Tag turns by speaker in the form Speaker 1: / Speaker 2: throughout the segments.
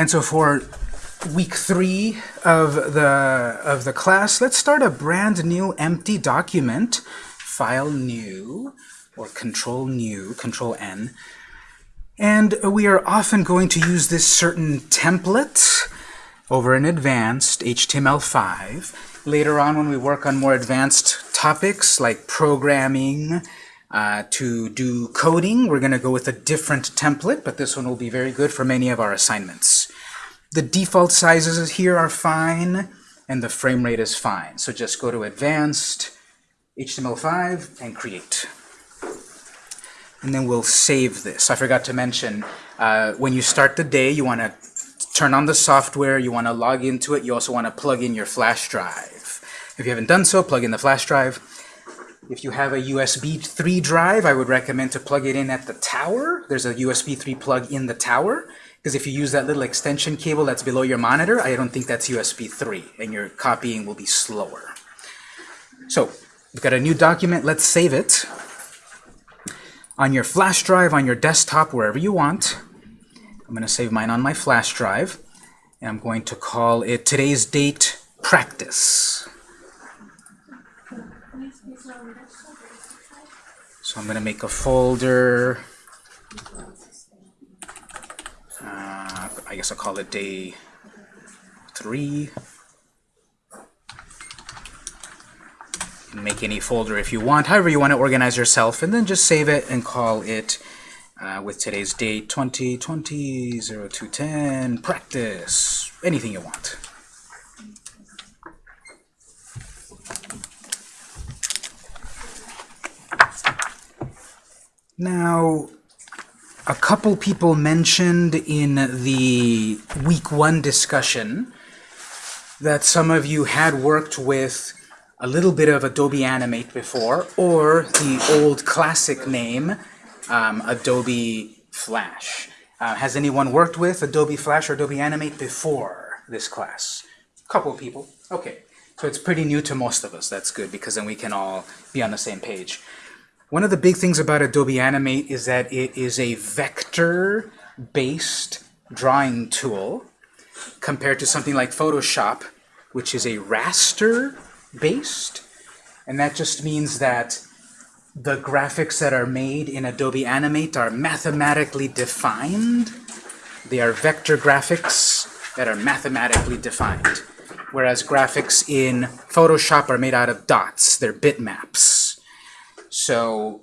Speaker 1: And so for week three of the, of the class, let's start a brand new empty document, file new, or control new, control N. And we are often going to use this certain template over an advanced HTML5. Later on when we work on more advanced topics like programming, uh, to do coding, we're going to go with a different template, but this one will be very good for many of our assignments. The default sizes here are fine, and the frame rate is fine. So just go to Advanced, HTML5, and Create. And then we'll save this. I forgot to mention, uh, when you start the day, you want to turn on the software, you want to log into it, you also want to plug in your flash drive. If you haven't done so, plug in the flash drive. If you have a USB 3 drive, I would recommend to plug it in at the tower. There's a USB 3 plug in the tower. Because if you use that little extension cable that's below your monitor, I don't think that's USB 3, and your copying will be slower. So, we've got a new document. Let's save it on your flash drive, on your desktop, wherever you want. I'm going to save mine on my flash drive. And I'm going to call it today's date practice. So I'm going to make a folder. Uh, I guess I'll call it day three. make any folder if you want, however you want to organize yourself, and then just save it and call it uh, with today's date 2020 0210 practice, anything you want. Now, a couple people mentioned in the week one discussion that some of you had worked with a little bit of Adobe Animate before, or the old classic name, um, Adobe Flash. Uh, has anyone worked with Adobe Flash or Adobe Animate before this class? A couple of people. Okay, so it's pretty new to most of us. That's good, because then we can all be on the same page. One of the big things about Adobe Animate is that it is a vector-based drawing tool compared to something like Photoshop, which is a raster-based. And that just means that the graphics that are made in Adobe Animate are mathematically defined. They are vector graphics that are mathematically defined. Whereas graphics in Photoshop are made out of dots. They're bitmaps. So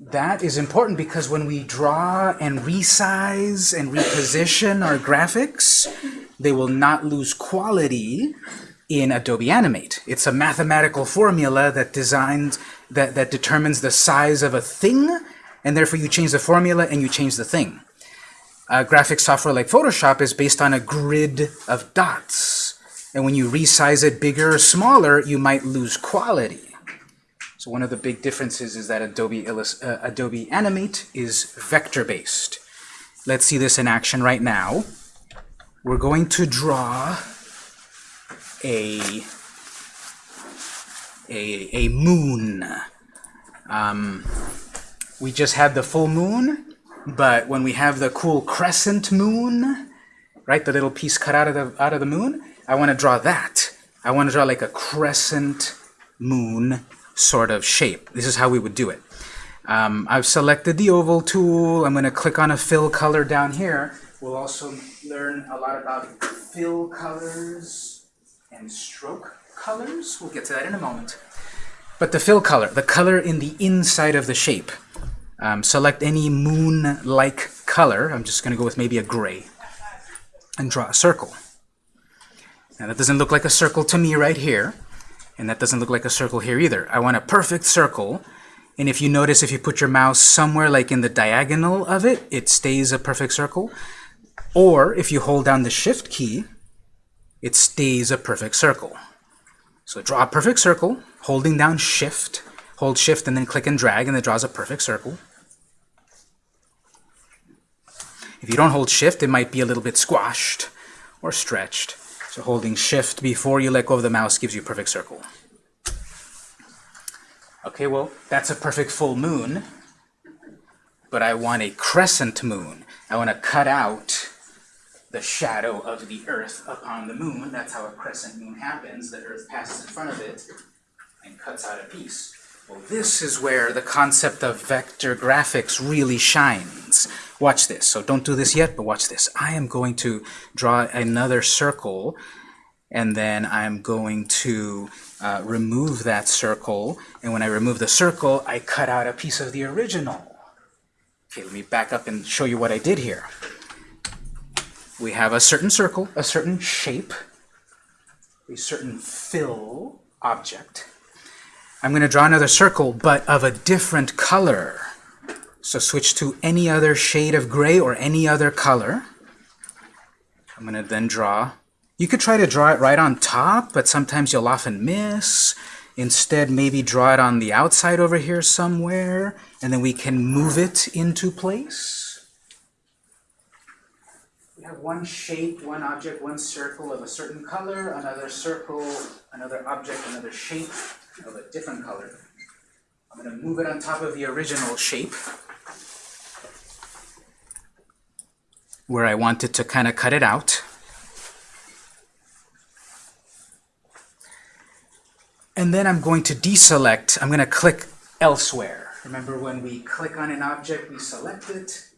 Speaker 1: that is important because when we draw and resize and reposition our graphics, they will not lose quality in Adobe Animate. It's a mathematical formula that designs that, that determines the size of a thing, and therefore you change the formula and you change the thing. Uh, graphic software like Photoshop is based on a grid of dots. And when you resize it bigger or smaller, you might lose quality. So one of the big differences is that Adobe, uh, Adobe Animate is vector-based. Let's see this in action right now. We're going to draw a, a, a moon. Um, we just had the full moon, but when we have the cool crescent moon, right, the little piece cut out of the, out of the moon, I want to draw that. I want to draw like a crescent moon sort of shape. This is how we would do it. Um, I've selected the oval tool. I'm going to click on a fill color down here. We'll also learn a lot about fill colors and stroke colors. We'll get to that in a moment. But the fill color, the color in the inside of the shape. Um, select any moon-like color. I'm just going to go with maybe a gray. And draw a circle. Now that doesn't look like a circle to me right here. And that doesn't look like a circle here either. I want a perfect circle. And if you notice, if you put your mouse somewhere like in the diagonal of it, it stays a perfect circle. Or if you hold down the Shift key, it stays a perfect circle. So draw a perfect circle, holding down Shift. Hold Shift and then click and drag, and it draws a perfect circle. If you don't hold Shift, it might be a little bit squashed or stretched. So holding shift before you let go of the mouse gives you a perfect circle. Okay, well, that's a perfect full moon, but I want a crescent moon. I want to cut out the shadow of the Earth upon the moon. That's how a crescent moon happens. The Earth passes in front of it and cuts out a piece. Well, this is where the concept of vector graphics really shines. Watch this. So don't do this yet, but watch this. I am going to draw another circle, and then I'm going to uh, remove that circle. And when I remove the circle, I cut out a piece of the original. Okay, let me back up and show you what I did here. We have a certain circle, a certain shape, a certain fill object. I'm going to draw another circle, but of a different color. So switch to any other shade of gray or any other color. I'm going to then draw. You could try to draw it right on top, but sometimes you'll often miss. Instead, maybe draw it on the outside over here somewhere, and then we can move it into place. We have one shape, one object, one circle of a certain color, another circle, another object, another shape of a different color. I'm going to move it on top of the original shape where I wanted to kind of cut it out. And then I'm going to deselect, I'm going to click elsewhere. Remember when we click on an object, we select it,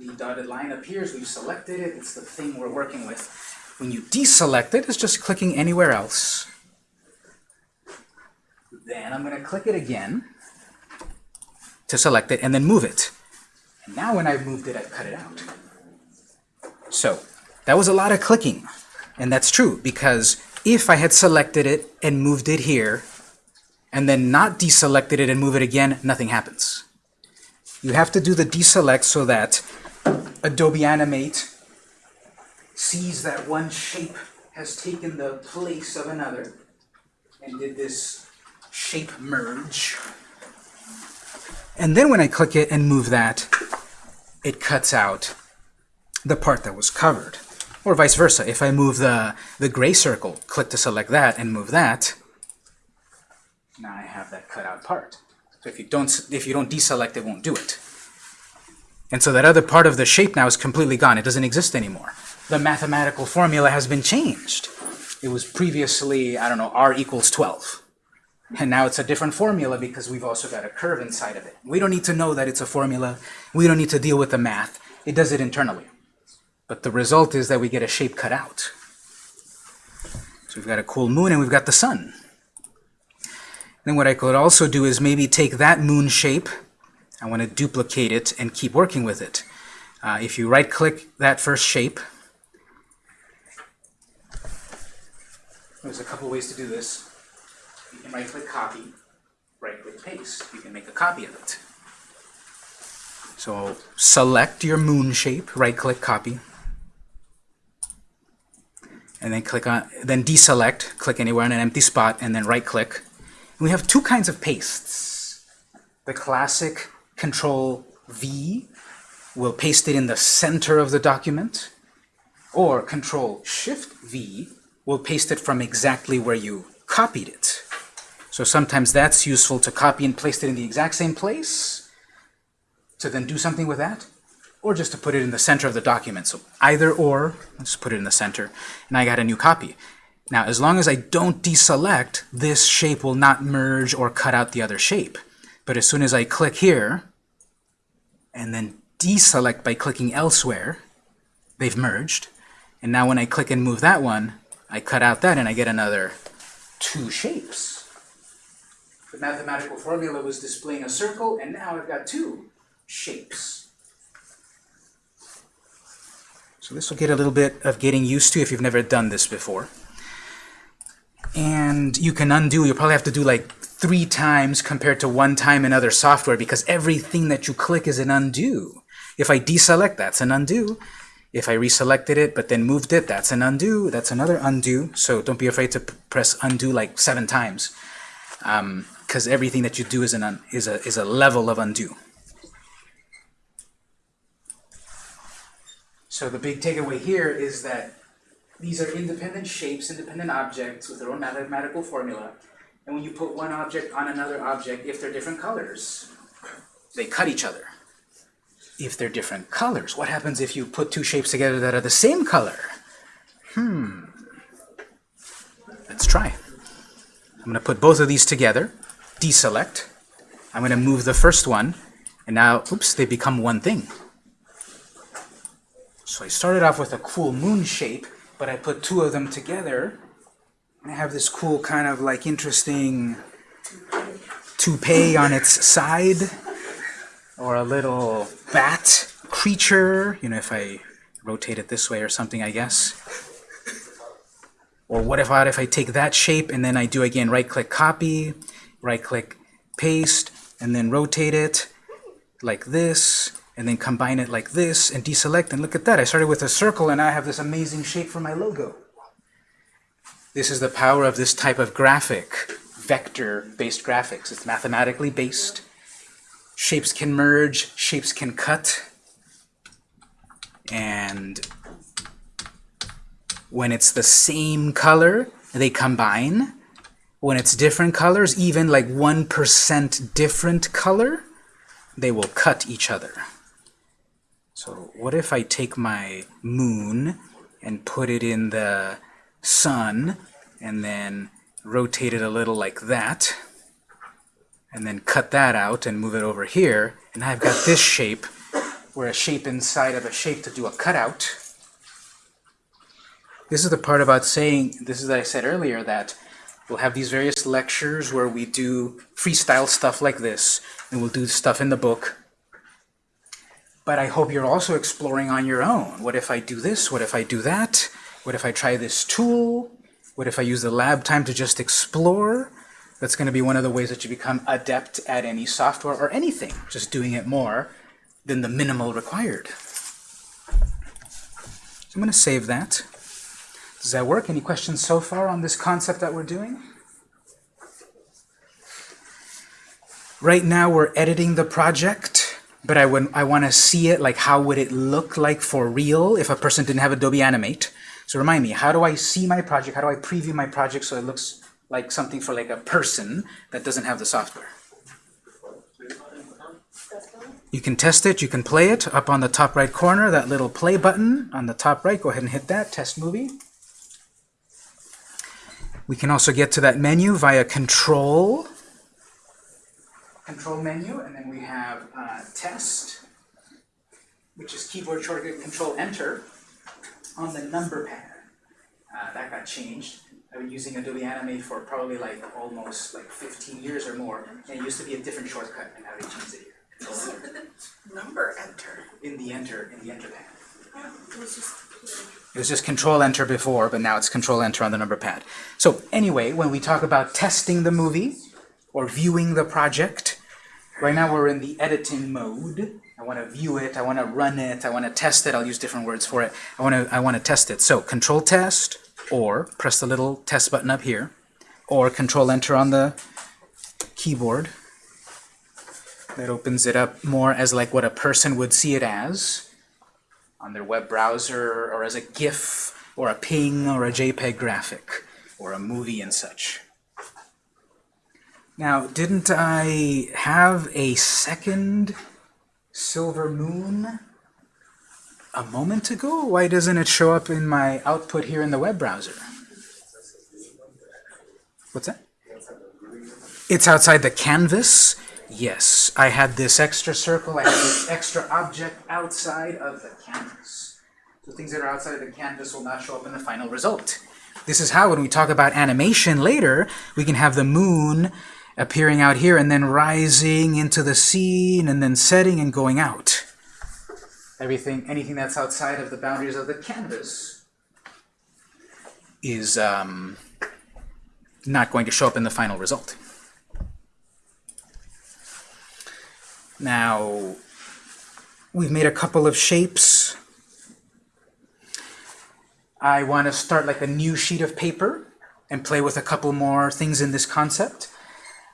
Speaker 1: the dotted line appears, we've selected it, it's the thing we're working with. When you deselect it, it's just clicking anywhere else. Then I'm going to click it again to select it and then move it. And now when I've moved it, I've cut it out. So that was a lot of clicking. And that's true because if I had selected it and moved it here, and then not deselected it and move it again, nothing happens. You have to do the deselect so that Adobe Animate sees that one shape has taken the place of another and did this shape merge. And then when I click it and move that, it cuts out the part that was covered. Or vice versa. If I move the, the gray circle, click to select that and move that, now I have that cut out part. So if you don't, if you don't deselect, it won't do it. And so that other part of the shape now is completely gone. It doesn't exist anymore. The mathematical formula has been changed. It was previously, I don't know, r equals 12. And now it's a different formula because we've also got a curve inside of it. We don't need to know that it's a formula. We don't need to deal with the math. It does it internally. But the result is that we get a shape cut out. So we've got a cool moon and we've got the sun. Then what I could also do is maybe take that moon shape, I want to duplicate it and keep working with it. Uh, if you right-click that first shape, there's a couple ways to do this. Right-click copy, right-click paste. You can make a copy of it. So select your moon shape, right-click copy, and then click on, then deselect, click anywhere on an empty spot, and then right-click. We have two kinds of pastes. The classic Control V will paste it in the center of the document, or Control Shift V will paste it from exactly where you copied it. So sometimes that's useful to copy and paste it in the exact same place, to then do something with that, or just to put it in the center of the document. So either or, let's put it in the center, and I got a new copy. Now, as long as I don't deselect, this shape will not merge or cut out the other shape. But as soon as I click here, and then deselect by clicking elsewhere, they've merged. And now when I click and move that one, I cut out that and I get another two shapes. The mathematical formula was displaying a circle, and now I've got two shapes. So this will get a little bit of getting used to if you've never done this before. And you can undo, you'll probably have to do like three times compared to one time in other software because everything that you click is an undo. If I deselect, that's an undo. If I reselected it but then moved it, that's an undo. That's another undo. So don't be afraid to press undo like seven times um, because everything that you do is, an is, a, is a level of undo. So the big takeaway here is that these are independent shapes, independent objects with their own mathematical formula. And when you put one object on another object, if they're different colors, they cut each other. if they're different colors? What happens if you put two shapes together that are the same color? Hmm. Let's try. I'm going to put both of these together, deselect. I'm going to move the first one, and now, oops, they become one thing. So I started off with a cool moon shape, but I put two of them together, and I have this cool kind of like interesting toupee on its side, or a little bat creature, you know, if I rotate it this way or something, I guess. Or what if I, if I take that shape and then I do again right-click copy, right-click paste, and then rotate it like this, and then combine it like this, and deselect, and look at that. I started with a circle, and I have this amazing shape for my logo. This is the power of this type of graphic, vector-based graphics. It's mathematically based. Shapes can merge, shapes can cut, and when it's the same color, they combine. When it's different colors, even like 1% different color, they will cut each other. So what if I take my moon and put it in the sun and then rotate it a little like that and then cut that out and move it over here and I've got this shape where a shape inside of a shape to do a cutout this is the part about saying, this is what I said earlier, that we'll have these various lectures where we do freestyle stuff like this, and we'll do stuff in the book. But I hope you're also exploring on your own. What if I do this? What if I do that? What if I try this tool? What if I use the lab time to just explore? That's going to be one of the ways that you become adept at any software or anything, just doing it more than the minimal required. So I'm going to save that. Does that work? Any questions so far on this concept that we're doing? Right now we're editing the project, but I, I want to see it, like how would it look like for real if a person didn't have Adobe Animate. So remind me, how do I see my project? How do I preview my project so it looks like something for like a person that doesn't have the software? You can test it, you can play it up on the top right corner, that little play button on the top right, go ahead and hit that, test movie. We can also get to that menu via Control, Control menu, and then we have uh, Test, which is keyboard shortcut Control Enter on the number pad. Uh, that got changed. I've been using Adobe Animate for probably like almost like 15 years or more, and it used to be a different shortcut, and now they changed it here. Control Enter.
Speaker 2: Number enter.
Speaker 1: In the Enter, in the Enter pad.
Speaker 2: Yeah, it was just
Speaker 1: it was just Control Enter before, but now it's Control Enter on the number pad. So anyway, when we talk about testing the movie or viewing the project, right now we're in the editing mode. I want to view it, I want to run it, I want to test it. I'll use different words for it. I want to I want to test it. So Control Test, or press the little test button up here, or Control Enter on the keyboard. That opens it up more as like what a person would see it as on their web browser or as a GIF or a ping or a JPEG graphic or a movie and such. Now, didn't I have a second silver moon a moment ago? Why doesn't it show up in my output here in the web browser? What's that? It's outside the canvas. Yes, I had this extra circle, I had this extra object outside of the canvas. So things that are outside of the canvas will not show up in the final result. This is how, when we talk about animation later, we can have the moon appearing out here and then rising into the scene and then setting and going out. Everything, anything that's outside of the boundaries of the canvas is um, not going to show up in the final result. Now, we've made a couple of shapes. I want to start like a new sheet of paper and play with a couple more things in this concept.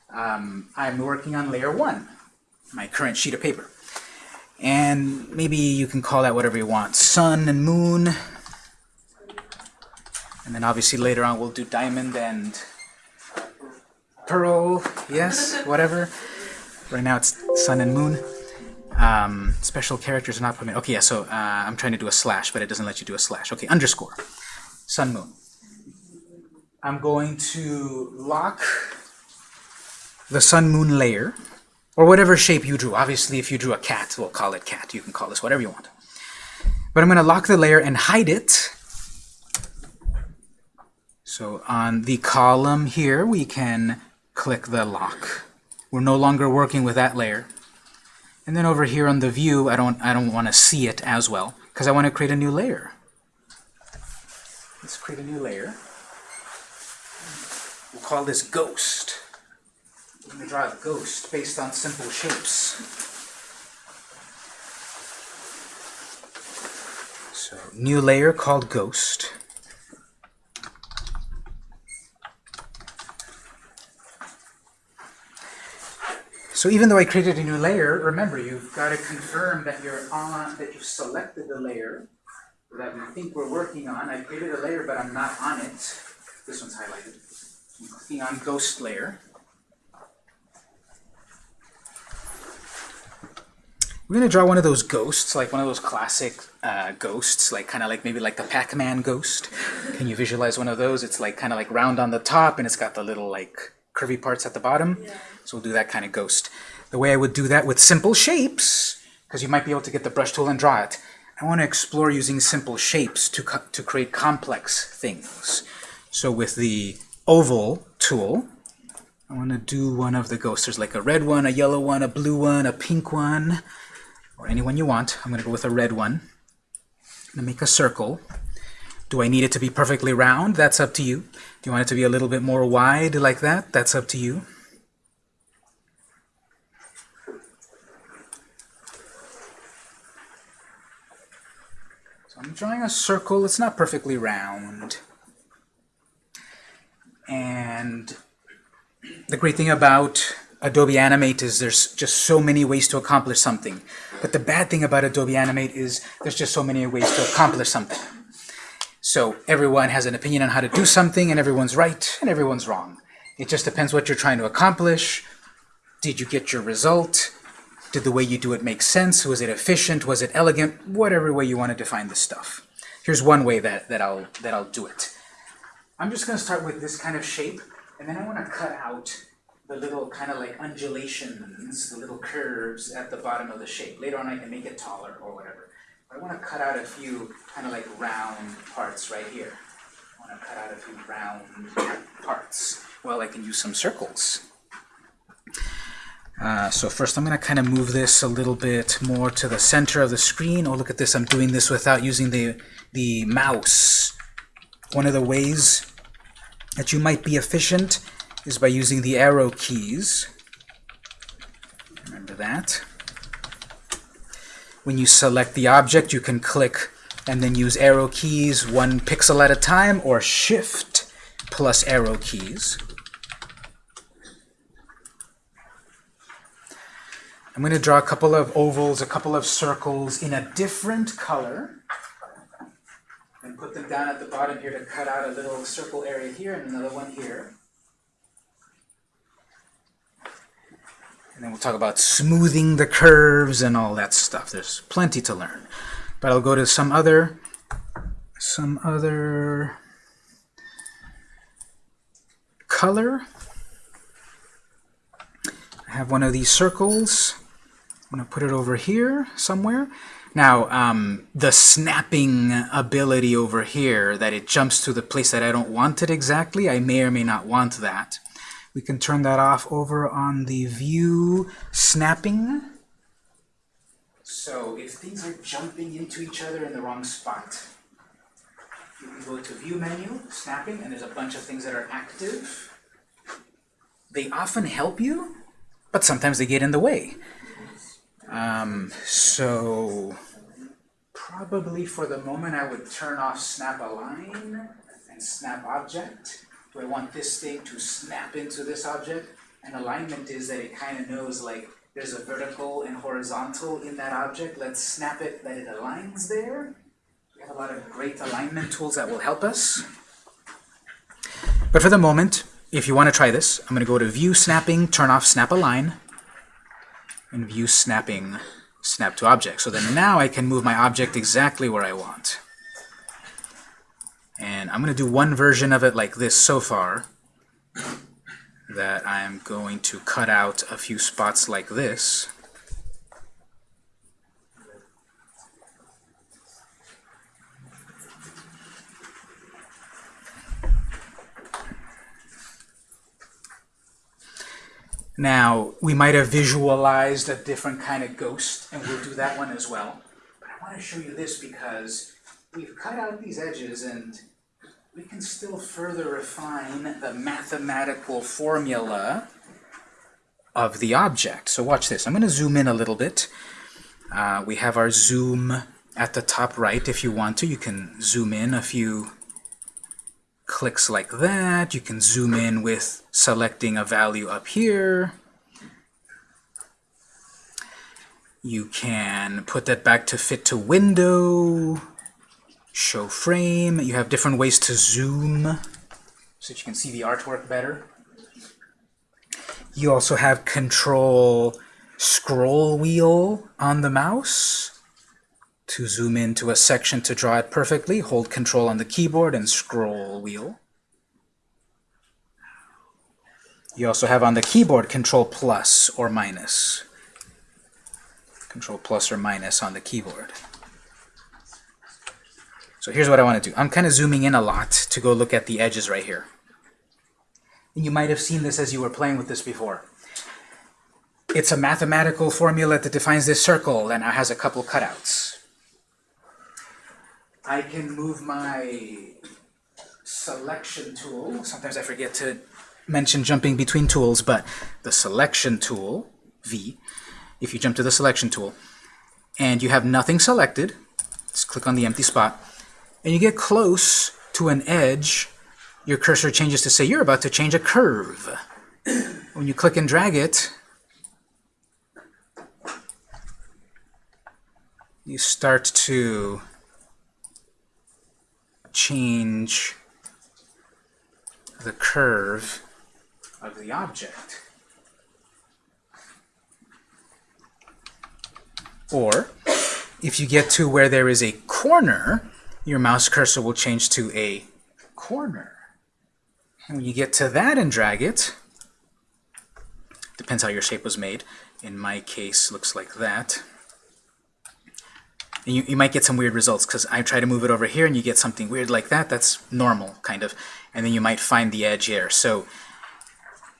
Speaker 1: Um, I'm working on layer one, my current sheet of paper. And maybe you can call that whatever you want, sun and moon. And then obviously later on we'll do diamond and pearl, yes, whatever. Right now it's sun and moon. Um, special characters are not permitted. Okay, yeah, so uh, I'm trying to do a slash, but it doesn't let you do a slash. Okay, underscore. Sun, moon. I'm going to lock the sun, moon layer, or whatever shape you drew. Obviously, if you drew a cat, we'll call it cat. You can call this whatever you want. But I'm going to lock the layer and hide it. So on the column here, we can click the lock. We're no longer working with that layer. And then over here on the view, I don't, I don't want to see it as well, because I want to create a new layer. Let's create a new layer. We'll call this ghost. We're going to draw a ghost based on simple shapes. So, new layer called ghost. So even though I created a new layer, remember you've got to confirm that you're on, that you've selected the layer that we think we're working on. I created a layer, but I'm not on it. This one's highlighted. I'm clicking on ghost layer. We're going to draw one of those ghosts, like one of those classic uh, ghosts, like kind of like maybe like the Pac-Man ghost. Can you visualize one of those? It's like kind of like round on the top, and it's got the little like curvy parts at the bottom. Yeah. So we'll do that kind of ghost. The way I would do that with simple shapes, because you might be able to get the brush tool and draw it, I want to explore using simple shapes to, to create complex things. So with the oval tool, I want to do one of the ghosts. There's like a red one, a yellow one, a blue one, a pink one, or any one you want. I'm going to go with a red one. I'm going to make a circle. Do I need it to be perfectly round? That's up to you. Do you want it to be a little bit more wide like that? That's up to you. So I'm drawing a circle. It's not perfectly round. And the great thing about Adobe Animate is there's just so many ways to accomplish something. But the bad thing about Adobe Animate is there's just so many ways to accomplish something. So everyone has an opinion on how to do something, and everyone's right, and everyone's wrong. It just depends what you're trying to accomplish. Did you get your result? Did the way you do it make sense? Was it efficient? Was it elegant? Whatever way you want to define this stuff. Here's one way that, that, I'll, that I'll do it. I'm just going to start with this kind of shape, and then I want to cut out the little kind of like undulations, the little curves at the bottom of the shape. Later on I can make it taller or whatever. I want to cut out a few kind of like round parts right here. I want to cut out a few round parts. Well, I can use some circles. Uh, so first I'm going to kind of move this a little bit more to the center of the screen. Oh, look at this. I'm doing this without using the, the mouse. One of the ways that you might be efficient is by using the arrow keys. Remember that. When you select the object, you can click and then use arrow keys one pixel at a time or shift plus arrow keys. I'm going to draw a couple of ovals, a couple of circles in a different color and put them down at the bottom here to cut out a little circle area here and another one here. And then we'll talk about smoothing the curves and all that stuff. There's plenty to learn. But I'll go to some other, some other color. I have one of these circles. I'm going to put it over here somewhere. Now, um, the snapping ability over here, that it jumps to the place that I don't want it exactly, I may or may not want that. We can turn that off over on the view snapping. So if things are jumping into each other in the wrong spot, you can go to view menu, snapping, and there's a bunch of things that are active. They often help you, but sometimes they get in the way. Um, so probably for the moment I would turn off snap align and snap object. I want this thing to snap into this object. And alignment is that it kind of knows like there's a vertical and horizontal in that object. Let's snap it that it aligns there. We have a lot of great alignment tools that will help us. But for the moment, if you want to try this, I'm going to go to View Snapping, turn off Snap Align, and View Snapping, snap to object. So then now I can move my object exactly where I want. And I'm going to do one version of it like this so far, that I'm going to cut out a few spots like this. Now, we might have visualized a different kind of ghost, and we'll do that one as well. But I want to show you this because we've cut out these edges, and we can still further refine the mathematical formula of the object. So watch this. I'm going to zoom in a little bit. Uh, we have our zoom at the top right. If you want to, you can zoom in a few clicks like that. You can zoom in with selecting a value up here. You can put that back to fit to window, show frame. You have different ways to zoom so that you can see the artwork better. You also have control scroll wheel on the mouse to zoom into a section to draw it perfectly, hold control on the keyboard and scroll wheel. You also have on the keyboard control plus or minus. Control plus or minus on the keyboard. So here's what I want to do. I'm kind of zooming in a lot to go look at the edges right here. And you might have seen this as you were playing with this before. It's a mathematical formula that defines this circle and it has a couple cutouts. I can move my selection tool. Sometimes I forget to mention jumping between tools, but the selection tool, V, if you jump to the selection tool, and you have nothing selected, just click on the empty spot, and you get close to an edge, your cursor changes to say you're about to change a curve. When you click and drag it, you start to change the curve of the object. Or, if you get to where there is a corner, your mouse cursor will change to a corner. And when you get to that and drag it, depends how your shape was made. In my case, looks like that. And you, you might get some weird results because I try to move it over here and you get something weird like that. That's normal, kind of. And then you might find the edge here. So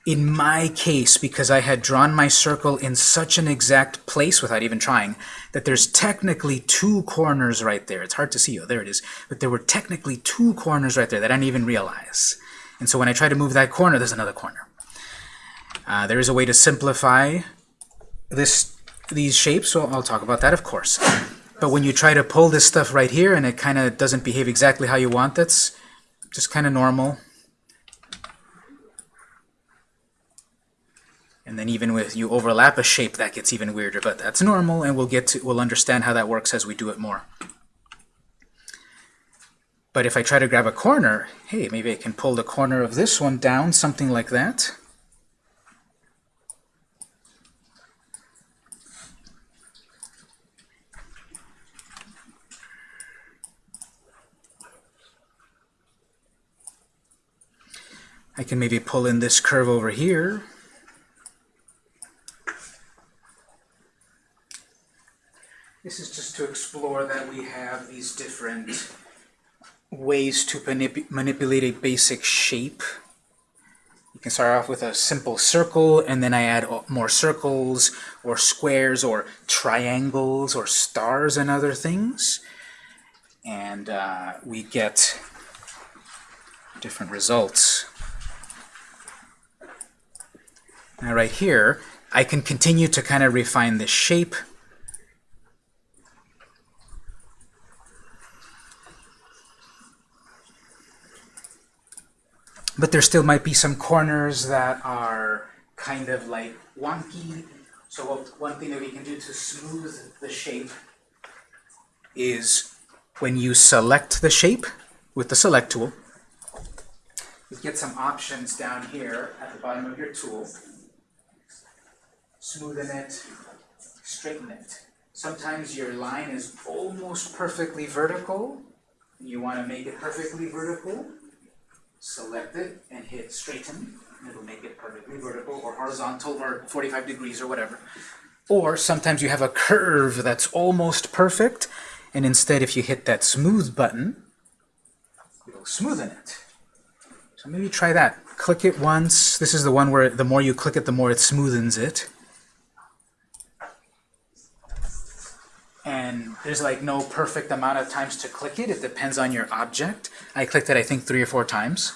Speaker 1: in my case, because I had drawn my circle in such an exact place without even trying, that there's technically two corners right there. It's hard to see. Oh, there it is. But there were technically two corners right there that I didn't even realize. And so when I try to move that corner, there's another corner. Uh, there is a way to simplify this these shapes, so I'll talk about that, of course. But when you try to pull this stuff right here and it kind of doesn't behave exactly how you want, that's just kind of normal. And then even with you overlap a shape, that gets even weirder, but that's normal, and we'll get to we'll understand how that works as we do it more. But if I try to grab a corner, hey, maybe I can pull the corner of this one down, something like that. I can maybe pull in this curve over here. This is just to explore that we have these different ways to manip manipulate a basic shape. You can start off with a simple circle, and then I add more circles, or squares, or triangles, or stars, and other things. And uh, we get different results. Now right here, I can continue to kind of refine this shape. But there still might be some corners that are kind of like wonky. So what, one thing that we can do to smooth the shape is when you select the shape with the select tool, you get some options down here at the bottom of your tool smoothen it, straighten it. Sometimes your line is almost perfectly vertical. You want to make it perfectly vertical. Select it and hit straighten. It'll make it perfectly vertical or horizontal or 45 degrees or whatever. Or sometimes you have a curve that's almost perfect, and instead if you hit that smooth button, it'll smoothen it. So maybe try that. Click it once. This is the one where the more you click it, the more it smoothens it. And there's like no perfect amount of times to click it. It depends on your object. I clicked it, I think, three or four times.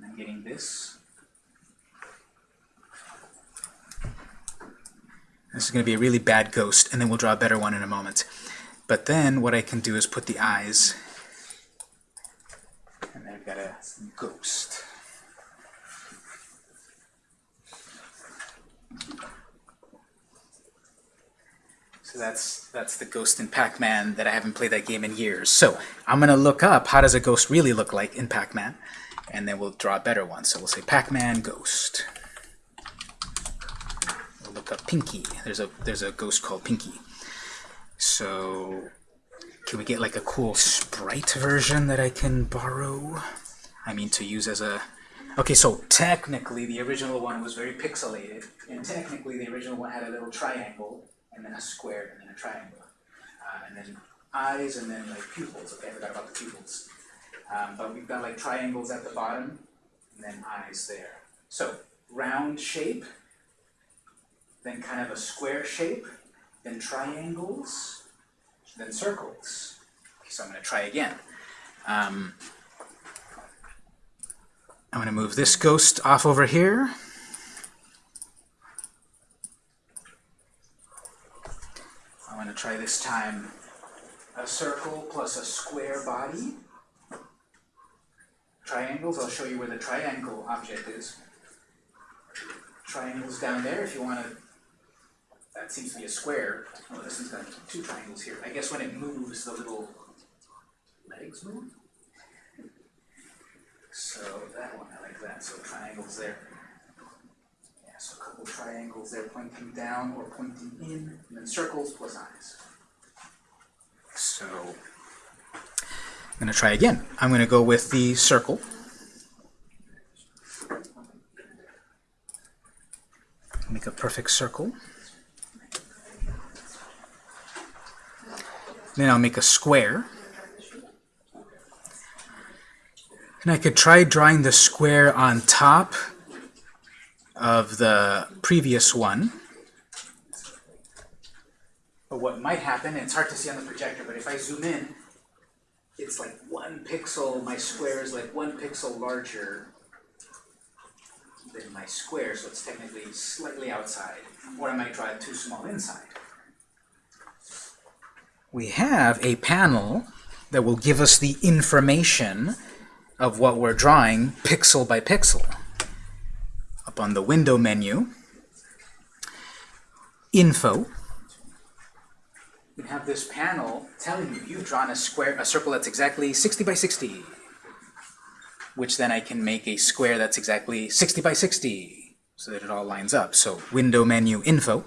Speaker 1: I'm getting this. This is going to be a really bad ghost, and then we'll draw a better one in a moment. But then what I can do is put the eyes, and then I've got a ghost. So that's that's the ghost in Pac-Man that I haven't played that game in years. So I'm gonna look up how does a ghost really look like in Pac-Man, and then we'll draw a better one. So we'll say Pac-Man ghost. We'll look up Pinky. There's a there's a ghost called Pinky. So can we get like a cool sprite version that I can borrow? I mean to use as a Okay, so technically the original one was very pixelated, and technically the original one had a little triangle, and then a square, and then a triangle, uh, and then eyes, and then like pupils. Okay, I forgot about the pupils. Um, but we've got like triangles at the bottom, and then eyes there. So round shape, then kind of a square shape, then triangles, then circles. Okay, so I'm going to try again. Um, I'm going to move this ghost off over here. I'm going to try this time a circle plus a square body. Triangles, I'll show you where the triangle object is. Triangles down there if you want to, that seems to be a square. Oh, this one's got two triangles here. I guess when it moves, the little legs move. So that one, I like that. So triangles there. So a couple triangles there pointing down or pointing in, and then circles plus eyes. So I'm going to try again. I'm going to go with the circle. Make a perfect circle. Then I'll make a square. And I could try drawing the square on top of the previous one. But what might happen, and it's hard to see on the projector, but if I zoom in, it's like one pixel, my square is like one pixel larger than my square, so it's technically slightly outside. Or I might draw it too small inside. We have a panel that will give us the information of what we're drawing pixel by pixel. On the window menu, info, you have this panel telling you you've drawn a square, a circle that's exactly 60 by 60, which then I can make a square that's exactly 60 by 60, so that it all lines up. So window menu info,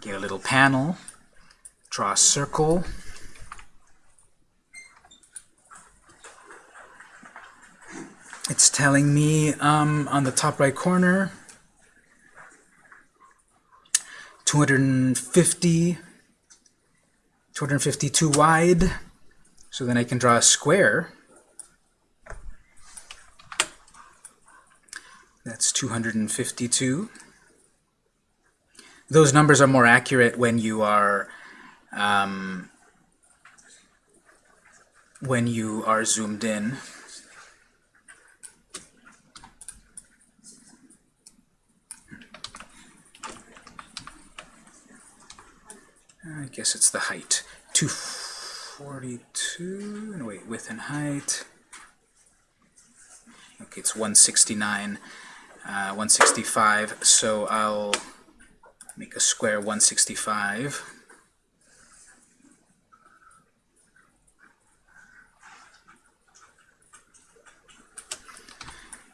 Speaker 1: get a little panel, draw a circle, It's telling me um, on the top right corner, 250, 252 wide. So then I can draw a square. That's 252. Those numbers are more accurate when you are um, when you are zoomed in. I guess it's the height. 242, no wait, width and height. Okay, it's 169, uh, 165, so I'll make a square 165.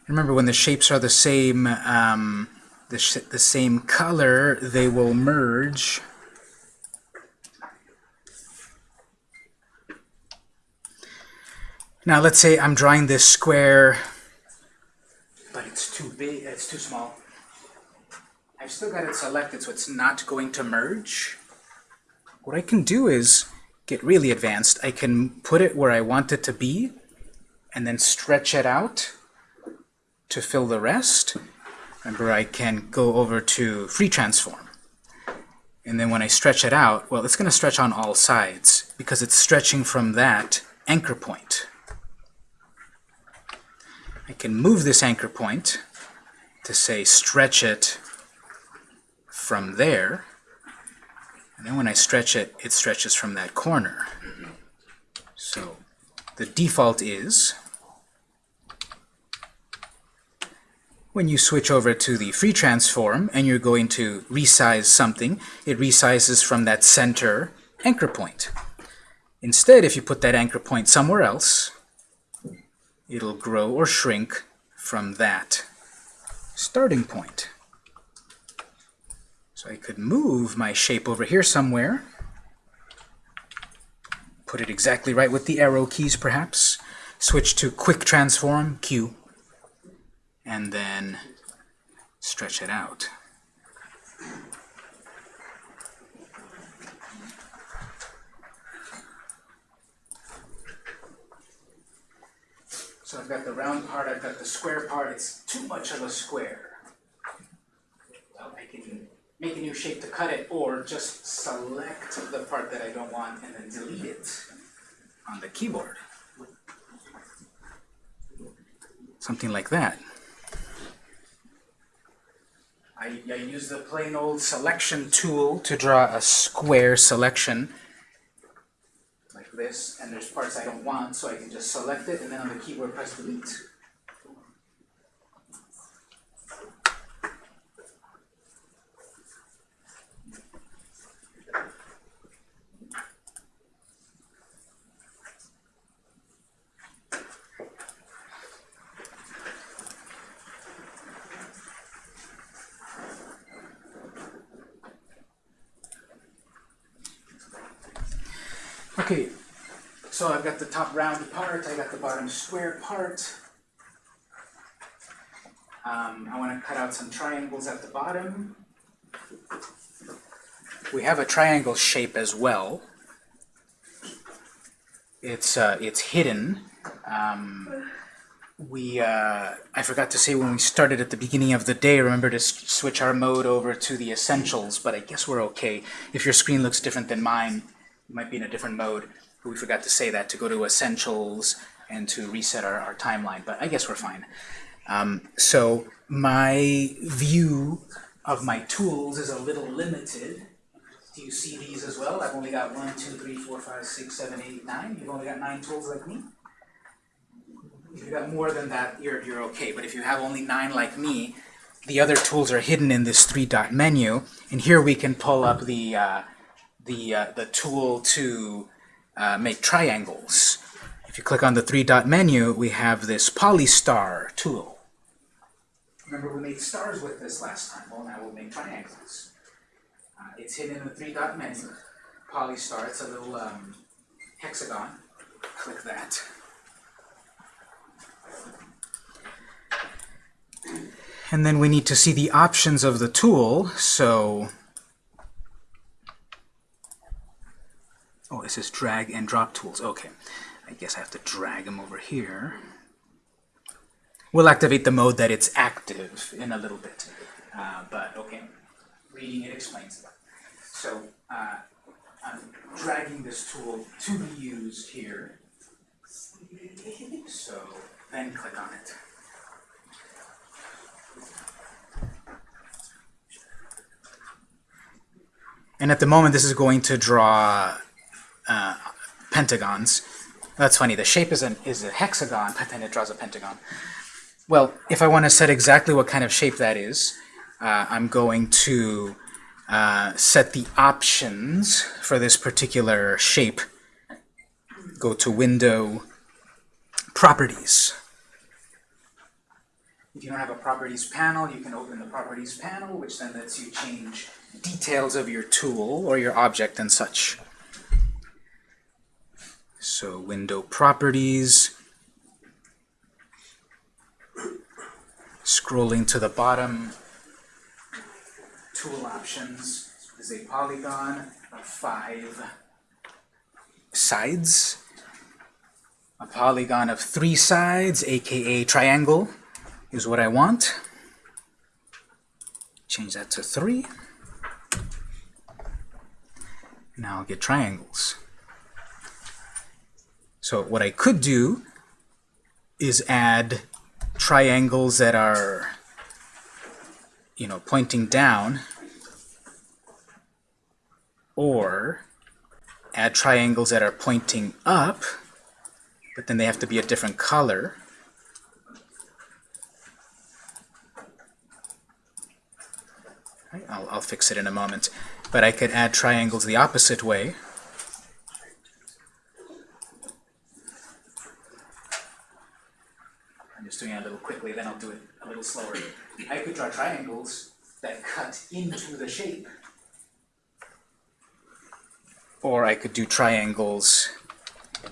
Speaker 1: Remember, when the shapes are the same, um, the, the same color, they will merge. Now let's say I'm drawing this square, but it's too big, it's too small. I've still got it selected so it's not going to merge. What I can do is get really advanced. I can put it where I want it to be and then stretch it out to fill the rest. Remember, I can go over to free transform. And then when I stretch it out, well, it's going to stretch on all sides because it's stretching from that anchor point. I can move this anchor point to say stretch it from there. And then when I stretch it, it stretches from that corner. So the default is when you switch over to the free transform and you're going to resize something, it resizes from that center anchor point. Instead, if you put that anchor point somewhere else, it'll grow or shrink from that starting point. So I could move my shape over here somewhere, put it exactly right with the arrow keys perhaps, switch to quick transform, Q, and then stretch it out. So I've got the round part, I've got the square part, it's too much of a square. Well, I can make a new shape to cut it, or just select the part that I don't want and then delete it on the keyboard. Something like that. I, I use the plain old selection tool to draw a square selection this, and there's parts I don't want, so I can just select it, and then on the keyboard press delete. Okay, so I've got the top round part, I got the bottom square part. Um, I want to cut out some triangles at the bottom. We have a triangle shape as well. It's uh, it's hidden. Um, we uh, I forgot to say when we started at the beginning of the day. Remember to switch our mode over to the essentials, but I guess we're okay. If your screen looks different than mine, you might be in a different mode. We forgot to say that to go to Essentials and to reset our, our timeline, but I guess we're fine. Um, so my view of my tools is a little limited. Do you see these as well? I've only got one, two, three, four, five, six, seven, eight, nine. You've only got nine tools like me. If you've got more than that, you're, you're okay. But if you have only nine like me, the other tools are hidden in this three-dot menu. And here we can pull up the, uh, the, uh, the tool to uh, make triangles. If you click on the three-dot menu, we have this Polystar tool. Remember we made stars with this last time. Well, now we'll make triangles. Uh, it's hidden in the three-dot menu. Polystar, it's a little um, hexagon. Click that. And then we need to see the options of the tool, so Oh, it says drag and drop tools. Okay. I guess I have to drag them over here. We'll activate the mode that it's active in a little bit. Uh, but, okay. Reading it explains that. So, uh, I'm dragging this tool to be used here. So, then click on it. And at the moment, this is going to draw uh, pentagons. That's funny, the shape is, an, is a hexagon, but then it draws a pentagon. Well, if I want to set exactly what kind of shape that is, uh, I'm going to uh, set the options for this particular shape. Go to Window, Properties. If you don't have a properties panel, you can open the properties panel, which then lets you change details of your tool or your object and such. So window properties, scrolling to the bottom, tool options is a polygon of five sides. A polygon of three sides, aka triangle, is what I want. Change that to three. Now I'll get triangles. So what I could do is add triangles that are, you know, pointing down, or add triangles that are pointing up, but then they have to be a different color. I'll, I'll fix it in a moment. But I could add triangles the opposite way. Just doing it a little quickly, then I'll do it a little slower. I could draw triangles that cut into the shape. Or I could do triangles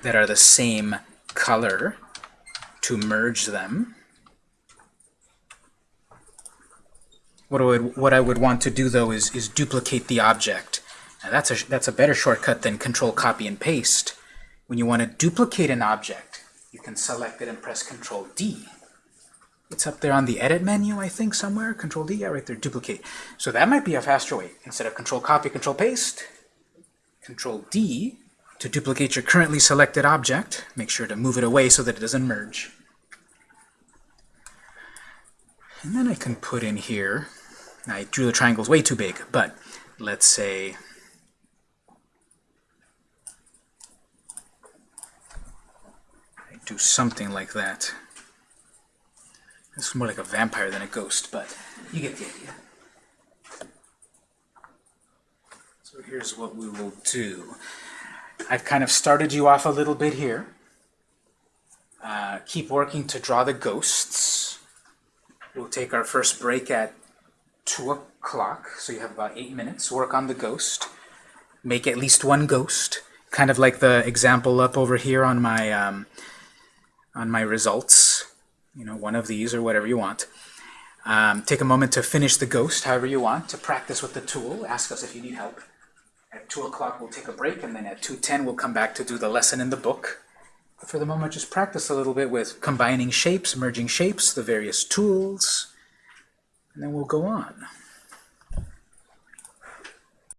Speaker 1: that are the same color to merge them. What I would, what I would want to do though is, is duplicate the object. Now that's a, that's a better shortcut than control copy and paste. When you want to duplicate an object, you can select it and press control D. It's up there on the edit menu, I think, somewhere. Control D, yeah, right there, duplicate. So that might be a faster way. Instead of control copy, control paste, control D to duplicate your currently selected object. Make sure to move it away so that it doesn't merge. And then I can put in here, I drew the triangles way too big, but let's say do something like that. It's more like a vampire than a ghost, but you get the idea. So here's what we will do. I've kind of started you off a little bit here. Uh, keep working to draw the ghosts. We'll take our first break at 2 o'clock, so you have about 8 minutes. Work on the ghost. Make at least one ghost, kind of like the example up over here on my, um, on my results. You know, one of these or whatever you want. Um, take a moment to finish the ghost however you want, to practice with the tool. Ask us if you need help. At 2 o'clock we'll take a break, and then at 2.10 we'll come back to do the lesson in the book. But for the moment, just practice a little bit with combining shapes, merging shapes, the various tools, and then we'll go on.